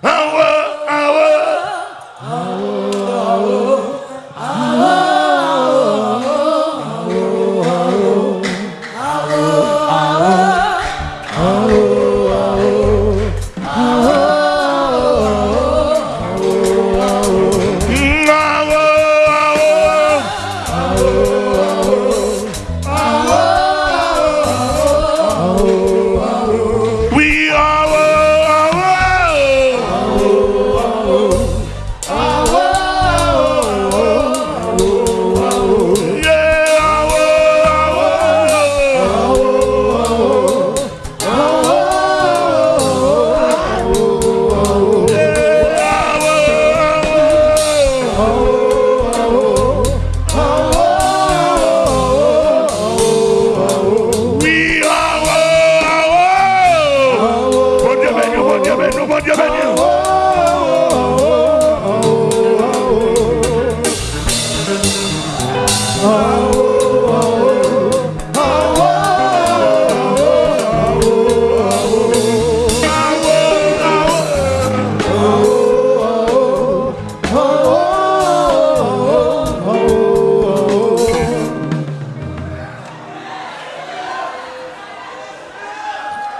And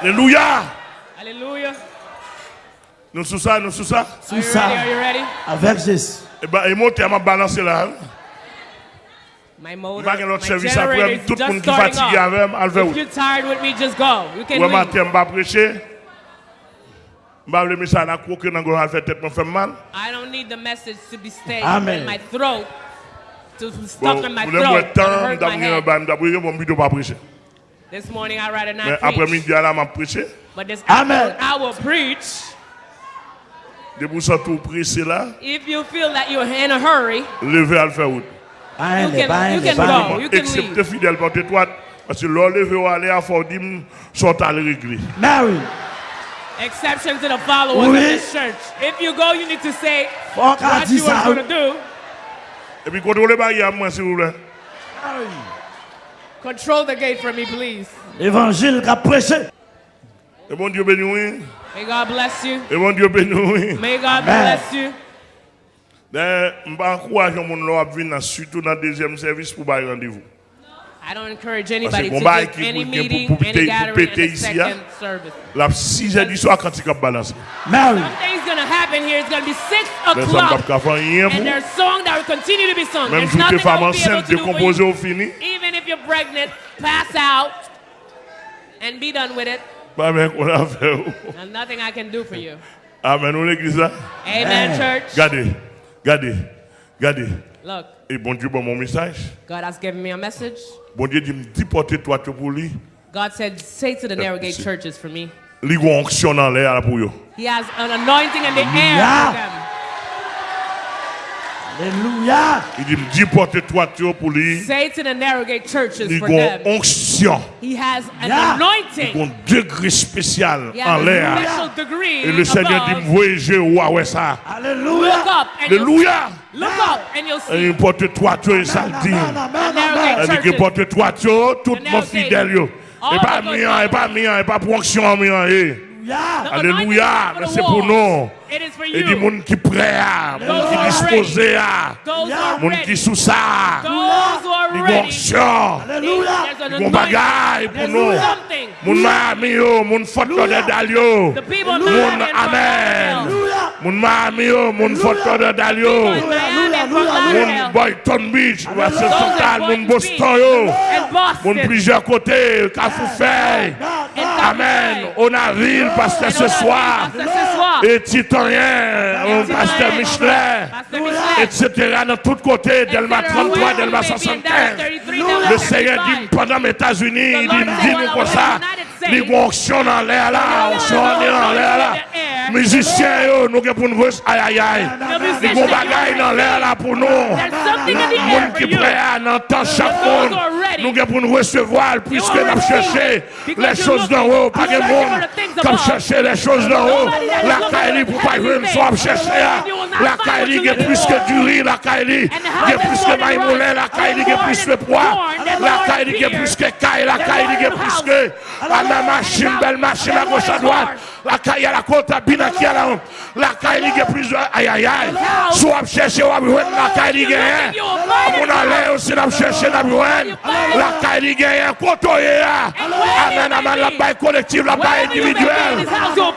Alléluia. Hallelujah. Nous sous ça, nous sous ça. Are Sous you ça, ready? Are you ready? avec Jésus. Et et monter à ma balancer là. My motor, l'autre my service generator après, is tout le just monde qui starting fatigué up. avec, moi, enlever If you're tired with me, just go. You can Ouais, leave. I don't need the message to be stayed Amen. in my throat, to stuck in my throat, me and temps hurt my d'avoir head. This morning I rather Mais not après-midi, là, je vais prêcher. but this Amen. afternoon I will preach. De vous ça tout pressé là, If you feel that you're in a hurry, levez à le faire route. You can- you can go. You can Excepté leave. fidèle porte toi parce que l'on levé ou aller à fort dim sont à régler. Mary, exception to the followers Oui. of this church. If you go, you need to say faut what dise you are going to do. Et puis contrôlez barrière moi s'il vous plaît. Control the gate for me, please. Évangile qu'a prêché. Et bon Dieu béni oui. May God bless you. Et bon Dieu béni oui. May God bless you. Mais je encourage mon là à venir surtout dans le deuxième service pour bailler rendez-vous. I don't encourage anybody bon to qui any meeting, any gathering the ici, hein. second service. La 6 heures du soir quand il cap balancer. Mary, Something's going to happen here. It's going to be 6 Mais ça ne o'clock. And there's song that will continue to be sung. Même si tu es femme enceinte, au fini. Even pregnant, pass out and be done with it. Pas bien qu'on a fait. And nothing I can do for you. Amen, nous l'église là. Amen, church. Regardez, regardez, regardez. Look, Et bon Dieu, bon mon message. God has given me a message. Bon Dieu dit, dis porter toi tu pour lui. God said, say to the narrow gate churches for me. Lui gon onction dans l'air là pour eux. He has an anointing in the air Hallelujah. Alléluia. Il dit, dis porter toi tu pour lui. Say to the narrow gate churches Il for gon them. onction. He has an Yeah. Il anointing. gon degré spécial He en has a l'air. special degree Et le Seigneur dit, above. me voyager ou ouais ça. Look Alléluia. up and you'll Alléluia. see. Look up and you'll Et see. il porte toi tu et ça le dit. Elle dit porte toi tu tout mon fidèle Et pas mien, et pas mien, et pas pour onction mien. Alléluia. Alléluia. Mais c'est pour nous. It is for Et dit you. moun qui prêt moun Those qui disposé moun qui ready. sous ça. Alléluia. There's an Ils gon bagaille pour nous. Moun Miami moun Fort Lauderdale Moun Amen. Moun Miami moun Fort Lauderdale Moun. Boynton Beach, at Central, moun Boston. And Moun Boston. plusieurs côtés, Cafoufeuille. Amen. On a ville, pasteur ce soir. Pasteur ce soir. Et Titanien, pasteur Michelin. Pasteur Michelin. etc. dans tous côtés, Delma 33, Delma 75. Le Seigneur dit pendant les États-Unis, il dit, dit nous comme ça, onction dans l'air là, onction dans l'air là. Mizisyen yo, nou gen pou nou vwes ayayay. Ni kon bagay nan lè la pou nou. Moun ki pre a nan tan chak moun. Nou gen pou nou vwes se voal, pwiske nap chèche lè chòs nan wò. Pake moun, kap chèche lè chòs nan wò. La kaili pou pa jwèm so ap chèche ya. La kaili gen pwiske duri, la kaili gen pwiske maymolè, la kaili gen pwiske pwa. La caille qui est plus que caille, la caille qui est plus que. La même machine, belle machine à gauche à droite. La caille à la côte à Bina qui est là. La caille qui est plus. Aïe aïe aïe. soit à chercher, on la caille qui est On a l'air aussi, on a cherché, on La caille qui est Côtoyer. Amen, amen. La baille collective, la baille individuelle.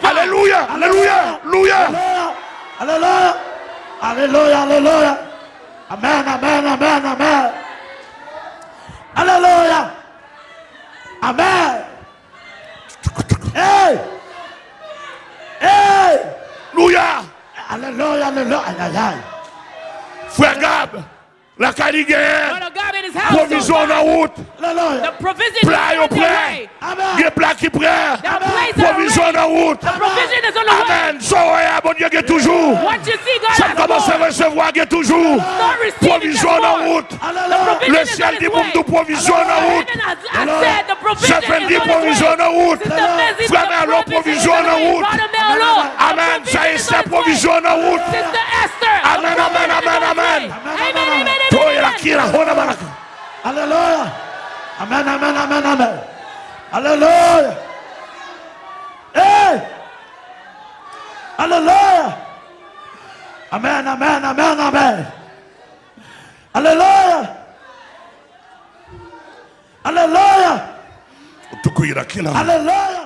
Alléluia, alléluia, alléluia. Alléluia, alléluia, alléluia. Amen, amen, amen, amen. Amen. Hey. Hey. Alléluia. Alléluia, alléluia. Aïe. Frère Gab, la so Provision en route. The Alléluia. provision is Plat on au the prêt. way. Amen. Il y a plat qui prêt. Are Provision en route. The provision is on the way. Amen. So, ouais, bon Dieu, qui toujours. What you see, God Ça commence à recevoir, qui toujours. Provision en route. The Alléluia. provision Le ciel dit pour nous provision en route. Certaines provisions en route. Frère Merlot, provision en route. Amen. Ça Esther, provision en route. Amen, amen, amen, amen. Alléluia. Amen, amen, amen, amen. Alléluia. Hey. Alléluia. Amen, amen, amen, amen. Alléluia. Alléluia. Hallelujah.